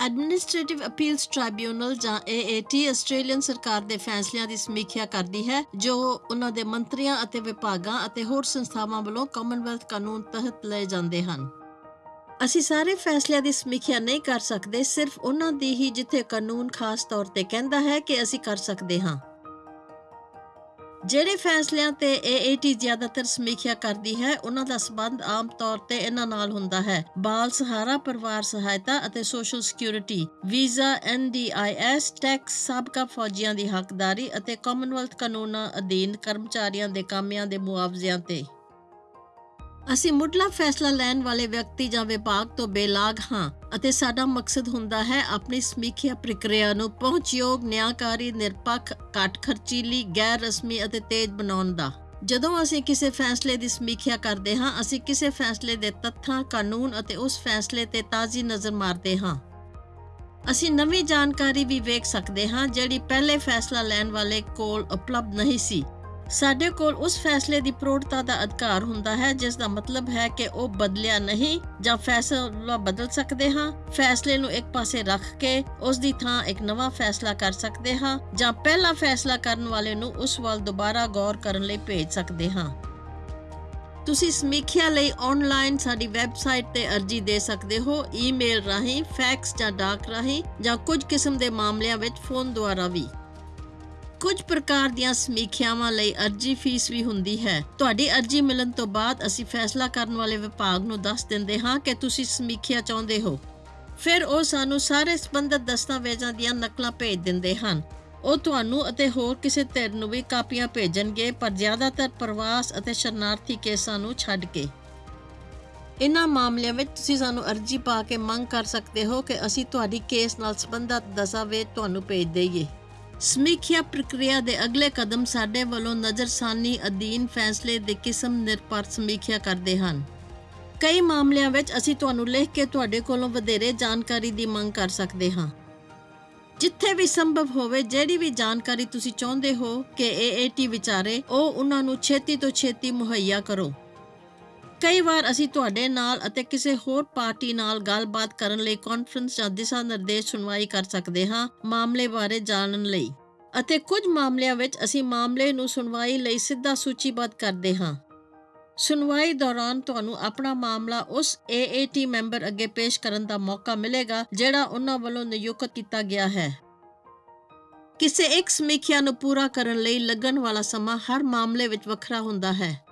Administrative appeals ਟ੍ਰਾਈਬਿਊਨਲ ਜਾਂ AAT Australian ਸਰਕਾਰ ਦੇ ਫੈਸਲਿਆਂ ਦੀ ਸਮੀਖਿਆ ਕਰਦੀ ਹੈ, ਜੋ ਉਹਨਾਂ ਦੇ ਮੰਤਰੀਆਂ ਅਤੇ ਵਿਭਾਗਾਂ ਅਤੇ ਹੋਰ ਸੰਸਥਾਵਾਂ ਵੱਲੋਂ ਕਾਮਨਵੈਲਥ ਕਾਨੂੰਨ ਤਹਿਤ ਲਏ ਜਾਂਦੇ ਹਨ। ਅਸੀਂ ਸਾਰੇ ਫੈਸਲਿਆਂ ਦੀ ਸਮੀਖਿਆ ਨਹੀਂ ਕਰ ਸਕਦੇ, ਸਿਰਫ ਉਹਨਾਂ ਦੀ ਹੀ ਜਿੱਥੇ ਕਾਨੂੰਨ ਖਾਸ ਤੌਰ ਤੇ ਕਹਿੰਦਾ ਹੈ ਕਿ ਅਸੀਂ ਕਰ ਸਕਦੇ ਹਾਂ। ਜਿਹੜੇ ਫੈਸਲਿਆਂ ਤੇ AAT ਜ਼ਿਆਦਾਤਰ ਸਮੀਖਿਆ ਕਰਦੀ ਹੈ, ਉਹਨਾਂ ਦਾ ਸਬੰਧ ਆਮ ਤੌਰ ਤੇ ਇਹਨਾਂ ਨਾਲ ਹੁੰਦਾ ਹੈ। ਬਾਲ ਸਹਾਰਾ, ਪਰਿਵਾਰ ਸਹਾਇਤਾ ਅਤੇ social security visa NDIS tax ਸਾਬਕਾ ਫੌਜੀਆਂ ਦੀ ਹੱਕਦਾਰੀ ਅਤੇ ਕਾਮਨਵੈਲਥ ਕਾਨੂੰਨਾਂ ਅਧੀਨ ਕਰਮਚਾਰੀਆਂ ਦੇ ਕਾਮਿਆਂ ਦੇ ਮੁਆਵਜ਼ਿਆਂ ਤੇ। ਅਸੀਂ ਮੁੱਢਲਾ ਫੈਸਲਾ ਲੈਣ ਵਾਲੇ ਵਿਅਕਤੀ ਜਾਂ ਵਿਭਾਗ ਤੋਂ ਬੇਲਾਗ ਹਾਂ ਅਤੇ ਸਾਡਾ ਮਕਸਦ ਹੁੰਦਾ ਹੈ ਆਪਣੀ ਸਮੀਖਿਆ ਪ੍ਰਕਿਰਿਆ ਨੂੰ ਪਹੁੰਚਯੋਗ, ਨਿਆਂਕਾਰੀ, ਨਿਰਪੱਖ ਘੱਟ ਖਰਚੀਲੀ ਗੈਰ ਰਸਮੀ ਅਤੇ ਤੇਜ਼ ਬਣਾਉਣ ਦਾ। ਜਦੋਂ ਅਸੀਂ ਕਿਸੇ ਫੈਸਲੇ ਦੀ ਸਮੀਖਿਆ ਕਰਦੇ ਹਾਂ, ਅਸੀਂ ਕਿਸੇ ਫੈਸਲੇ ਦੇ ਤੱਥਾਂ, ਕਾਨੂੰਨ ਅਤੇ ਉਸ ਫੈਸਲੇ ਤੇ ਤਾਜ਼ੀ ਨਜ਼ਰ ਮਾਰਦੇ ਹਾਂ। ਅਸੀਂ ਨਵੀਂ ਜਾਣਕਾਰੀ ਵੀ ਵੇਖ ਸਕਦੇ ਹਾਂ ਜਿਹੜੀ ਪਹਿਲੇ ਫੈਸਲਾ ਲੈਣ ਵਾਲੇ ਕੋਲ ਉਪਲਬਧ ਨਹੀਂ ਸੀ। ਸਾਡੇ ਕੋਲ ਉਸ ਫੈਸਲੇ ਦੀ ਪ੍ਰੋੜਤਾ ਦਾ ਅਧਿਕਾਰ ਹੁੰਦਾ ਹੈ, ਜਿਸ ਦਾ ਮਤਲਬ ਹੈ ਕਿ ਉਹ ਬਦਲਿਆ ਨਹੀਂ ਜਾਂ ਫੈਸਲਾ ਬਦਲ ਸਕਦੇ ਹਾਂ। ਫੈਸਲੇ ਨੂੰ ਇੱਕ ਪਾਸੇ ਰੱਖ ਕੇ ਉਸ ਦੀ ਥਾਂ ਇੱਕ ਨਵਾਂ ਫੈਸਲਾ ਕਰ ਸਕਦੇ ਹਾਂ ਜਾਂ ਪਹਿਲਾ ਫੈਸਲਾ ਕਰਨ ਵਾਲੇ ਨੂੰ ਉਸ ਵੱਲ ਦੁਬਾਰਾ ਗੌਰ ਕਰਨ ਲਈ ਭੇਜ ਸਕਦੇ ਹਾਂ। ਤੁਸੀਂ ਸਮੀਖਿਆ ਲਈ ਆਨਲਾਈਨ ਸਾਡੀ ਵੈਬਸਾਈਟ ਤੇ ਅਰਜ਼ੀ ਦੇ ਸਕਦੇ ਹੋ ਈਮੇਲ ਰਾਹੀਂ ਫੈਕਸ ਜਾਂ ਡਾਕ ਰਾਹੀਂ ਜਾਂ ਕੁਝ ਕਿਸਮ ਦੇ ਮਾਮਲਿਆਂ ਵਿੱਚ ਫੋਨ ਦੁਆਰਾ ਵੀ। ਕੁਝ ਪ੍ਰਕਾਰ ਦੀਆਂ ਸਮੀਖਿਆਵਾਂ ਲਈ ਅਰਜ਼ੀ ਫੀਸ ਵੀ ਹੁੰਦੀ ਹੈ। ਤੁਹਾਡੀ ਅਰਜ਼ੀ ਮਿਲਣ ਤੋਂ ਬਾਅਦ ਅਸੀਂ ਫੈਸਲਾ ਕਰਨ ਵਾਲੇ ਵਿਭਾਗ ਨੂੰ ਦੱਸ ਦਿੰਦੇ ਹਾਂ ਕਿ ਤੁਸੀਂ ਸਮੀਖਿਆ ਚਾਹੁੰਦੇ ਹੋ। ਫਿਰ ਉਹ ਸਾਨੂੰ ਸਾਰੇ ਸੰਬੰਧਿਤ ਦਸਤਾਵੇਜ਼ਾਂ ਦੀਆਂ ਨਕਲਾਂ ਭੇਜ ਦਿੰਦੇ ਹਨ। ਉਹ ਤੁਹਾਨੂੰ ਅਤੇ ਹੋਰ ਕਿਸੇ ਧਿਰ ਨੂੰ ਵੀ ਕਾਪੀਆਂ ਭੇਜਣਗੇ, ਪਰ ਜ਼ਿਆਦਾਤਰ ਪ੍ਰਵਾਸ ਅਤੇ ਸ਼ਰਨਾਰਥੀ ਕੇਸਾਂ ਨੂੰ ਛੱਡ ਕੇ। ਇਨ੍ਹਾਂ ਮਾਮਲਿਆਂ ਵਿੱਚ ਤੁਸੀਂ ਸਾਨੂੰ ਅਰਜ਼ੀ ਪਾ ਕੇ ਮੰਗ ਕਰ ਸਕਦੇ ਹੋ ਕਿ ਅਸੀਂ ਤੁਹਾਡੀ ਕੇਸ ਨਾਲ ਸੰਬੰਧਿਤ ਦਸਤਾਵੇਜ਼ ਤੁਹਾਨੂੰ ਭੇਜ ਦੇਈਏ। ਸਮੀਖਿਆ ਪ੍ਰਕਿਰਿਆ ਦੇ ਅਗਲੇ ਕਦਮ ਸਾਡੇ ਵੱਲੋਂ ਨਜ਼ਰਸਾਨੀ ਅਧੀਨ ਫੈਸਲੇ ਦੇ ਕਿਸਮ ਨਿਰਪੱਖ ਸਮੀਖਿਆ ਕਰਦੇ ਹਨ। ਕਈ ਮਾਮਲਿਆਂ ਵਿੱਚ ਅਸੀਂ ਤੁਹਾਨੂੰ ਲਿਖ ਕੇ ਤੁਹਾਡੇ ਕੋਲੋਂ ਵਧੇਰੇ ਜਾਣਕਾਰੀ ਦੀ ਮੰਗ ਕਰ ਸਕਦੇ ਹਾਂ। ਜਿੱਥੇ ਵੀ ਸੰਭਵ ਹੋਵੇ, ਜਿਹੜੀ ਵੀ ਜਾਣਕਾਰੀ ਤੁਸੀਂ ਚਾਹੁੰਦੇ ਹੋ ਕਿ AAT ਵਿਚਾਰੇ, ਉਹ ਉਹਨਾਂ ਨੂੰ ਛੇਤੀ ਤੋਂ ਛੇਤੀ ਮੁਹੱਈਆ ਕਰੋ। ਕਈ ਵਾਰ ਅਸੀਂ ਤੁਹਾਡੇ ਨਾਲ ਅਤੇ ਕਿਸੇ ਹੋਰ ਪਾਰਟੀ ਨਾਲ ਗੱਲਬਾਤ ਕਰਨ ਲਈ ਕਾਨਫਰੰਸ ਜਾਂ ਦਿਸ਼ਾ ਨਿਰਦੇਸ਼ ਸੁਣਵਾਈ ਕਰ ਸਕਦੇ ਹਾਂ ਮਾਮਲੇ ਬਾਰੇ ਜਾਣਨ ਲਈ। ਅਤੇ ਕੁਝ ਮਾਮਲਿਆਂ ਵਿੱਚ ਅਸੀਂ ਮਾਮਲੇ ਨੂੰ ਸੁਣਵਾਈ ਲਈ ਸਿੱਧਾ ਸੂਚੀਬੱਧ ਕਰਦੇ ਹਾਂ। ਸੁਣਵਾਈ ਦੌਰਾਨ ਤੁਹਾਨੂੰ ਆਪਣਾ ਮਾਮਲਾ ਉਸ AAT ਮੈਂਬਰ ਅੱਗੇ ਪੇਸ਼ ਕਰਨ ਦਾ ਮੌਕਾ ਮਿਲੇਗਾ, ਜਿਹੜਾ ਉਹਨਾਂ ਵੱਲੋਂ ਨਿਯੁਕਤ ਕੀਤਾ ਗਿਆ ਹੈ। ਕਿਸੇ ਇੱਕ ਸਮੀਖਿਆ ਨੂੰ ਪੂਰਾ ਕਰਨ ਲਈ ਲੱਗਣ ਵਾਲਾ ਸਮਾਂ ਹਰ ਮਾਮਲੇ ਵਿੱਚ ਵੱਖਰਾ ਹੁੰਦਾ ਹੈ।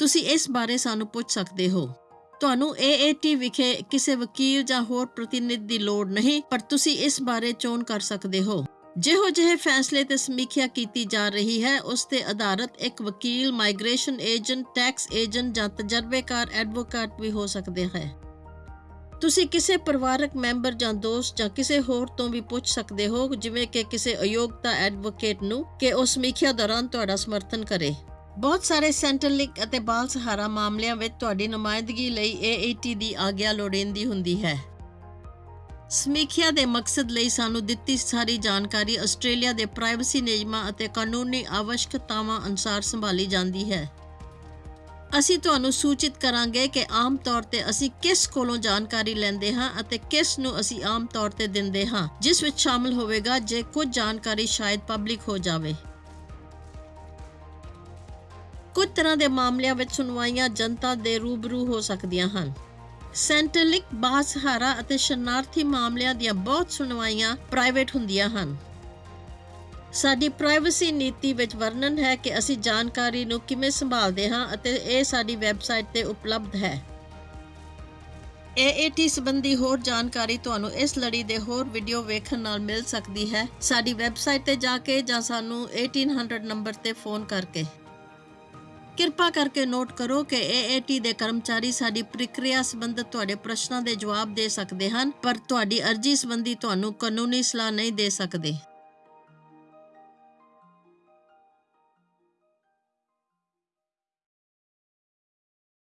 ਤੁਸੀਂ ਇਸ ਬਾਰੇ ਸਾਨੂੰ ਪੁੱਛ ਸਕਦੇ ਹੋ। ਤੁਹਾਨੂੰ AAT ਵਿਖੇ ਕਿਸੇ ਵਕੀਲ ਜਾਂ ਹੋਰ ਪ੍ਰਤੀਨਿਧ ਦੀ ਲੋੜ ਨਹੀਂ, ਪਰ ਤੁਸੀਂ ਇਸ ਬਾਰੇ ਚੋਣ ਕਰ ਸਕਦੇ ਹੋ। ਜਿਹੋ ਜਿਹੇ ਫੈਸਲੇ ਤੇ ਸਮੀਖਿਆ ਕੀਤੀ ਜਾ ਰਹੀ ਹੈ, ਉਸ ਤੇ ਆਧਾਰਿਤ ਇੱਕ ਵਕੀਲ, ਮਾਈਗ੍ਰੇਸ਼ਨ ਏਜੰਟ, ਟੈਕਸ ਏਜੰਟ ਜਾਂ ਤਜਰਬੇਕਾਰ, ਐਡਵੋਕੇਟ ਵੀ ਹੋ ਸਕਦੇ ਹੈ। ਤੁਸੀਂ ਕਿਸੇ ਪਰਿਵਾਰਕ ਮੈਂਬਰ ਜਾਂ ਦੋਸਤ ਜਾਂ ਕਿਸੇ ਹੋਰ ਤੋਂ ਵੀ ਪੁੱਛ ਸਕਦੇ ਹੋ, ਜਿਵੇਂ ਕਿ ਕਿਸੇ ਅਯੋਗਤਾ ਐਡਵੋਕੇਟ ਨੂੰ, ਕਿ ਉਹ ਸਮੀਖਿਆ ਦੌਰਾਨ ਤੁਹਾਡਾ ਸਮਰਥਨ ਕਰੇ। ਬਹੁਤ ਸਾਰੇ ਸੈਂਟਰਲ ਲਿੰਕ ਅਤੇ ਬਾਲ ਸਹਾਰਾ ਮਾਮਲਿਆਂ ਵਿੱਚ ਤੁਹਾਡੀ ਨੁਮਾਇੰਦਗੀ ਲਈ AAT ਦੀ ਆਗਿਆ ਲੋੜੀਂਦੀ ਹੁੰਦੀ ਹੈ। ਸਮੀਖਿਆ ਦੇ ਮਕਸਦ ਲਈ ਸਾਨੂੰ ਦਿੱਤੀ ਸਾਰੀ ਜਾਣਕਾਰੀ ਆਸਟ੍ਰੇਲੀਆ ਦੇ ਪ੍ਰਾਈਵੇਸੀ ਨਿਯਮਾਂ ਅਤੇ ਕਾਨੂੰਨੀ ਆਵਸ਼ਕਤਾਵਾਂ ਅਨੁਸਾਰ ਸੰਭਾਲੀ ਜਾਂਦੀ ਹੈ। ਅਸੀਂ ਤੁਹਾਨੂੰ ਸੂਚਿਤ ਕਰਾਂਗੇ ਕਿ ਆਮ ਤੌਰ ਤੇ ਅਸੀਂ ਕਿਸ ਕੋਲੋਂ ਜਾਣਕਾਰੀ ਲੈਂਦੇ ਹਾਂ ਅਤੇ ਕਿਸ ਨੂੰ ਅਸੀਂ ਆਮ ਤੌਰ ਤੇ ਦਿੰਦੇ ਹਾਂ, ਜਿਸ ਵਿੱਚ ਸ਼ਾਮਲ ਹੋਵੇਗਾ ਜੇ ਕੁਝ ਜਾਣਕਾਰੀ ਸ਼ਾਇਦ ਪਬਲਿਕ ਹੋ ਜਾਵੇ। ਕੁਝ ਤਰ੍ਹਾਂ ਦੇ ਮਾਮਲਿਆਂ ਵਿੱਚ ਸੁਣਵਾਈਆਂ ਜਨਤਾ ਦੇ ਰੂਬਰੂ ਹੋ ਸਕਦੀਆਂ ਹਨ। ਸੈਂਟਰਲਿਕ ਬਾਸਹਾਰਾ ਅਤੇ ਸ਼ਰਨਾਰਥੀ ਮਾਮਲਿਆਂ ਦੀਆਂ ਬਹੁਤ ਸੁਣਵਾਈਆਂ ਪ੍ਰਾਈਵੇਟ ਹੁੰਦੀਆਂ ਹਨ। ਸਾਡੀ ਪ੍ਰਾਈਵੇਸੀ ਨੀਤੀ ਵਿੱਚ ਵਰਣਨ ਹੈ ਕਿ ਅਸੀਂ ਜਾਣਕਾਰੀ ਨੂੰ ਕਿਵੇਂ ਸੰਭਾਲਦੇ ਹਾਂ ਅਤੇ ਇਹ ਸਾਡੀ ਵੈਬਸਾਈਟ ਤੇ ਉਪਲਬਧ ਹੈ। AAT ਸੰਬੰਧੀ ਹੋਰ ਜਾਣਕਾਰੀ ਤੁਹਾਨੂੰ ਇਸ ਲੜੀ ਦੇ ਹੋਰ ਵੀਡੀਓ ਵੇਖਣ ਨਾਲ ਮਿਲ ਸਕਦੀ ਹੈ। ਸਾਡੀ ਵੈਬਸਾਈਟ ਤੇ ਜਾ ਕੇ ਜਾਂ ਸਾਨੂੰ 1800 ਨੰਬਰ ਤੇ ਫੋਨ ਕਰਕੇ। ਕਿਰਪਾ ਕਰਕੇ ਨੋਟ ਕਰੋ ਕਿ AAT ਦੇ ਕਰਮਚਾਰੀ ਸਾਡੀ ਪ੍ਰਕਿਰਿਆ ਸੰਬੰਧਤ ਤੁਹਾਡੇ ਪ੍ਰਸ਼ਨਾਂ ਦੇ ਜਵਾਬ ਦੇ ਸਕਦੇ ਹਨ, ਪਰ ਤੁਹਾਡੀ ਅਰਜ਼ੀ ਸੰਬੰਧੀ ਤੁਹਾਨੂੰ ਕਾਨੂੰਨੀ ਸਲਾਹ ਨਹੀਂ ਦੇ ਸਕਦੇ।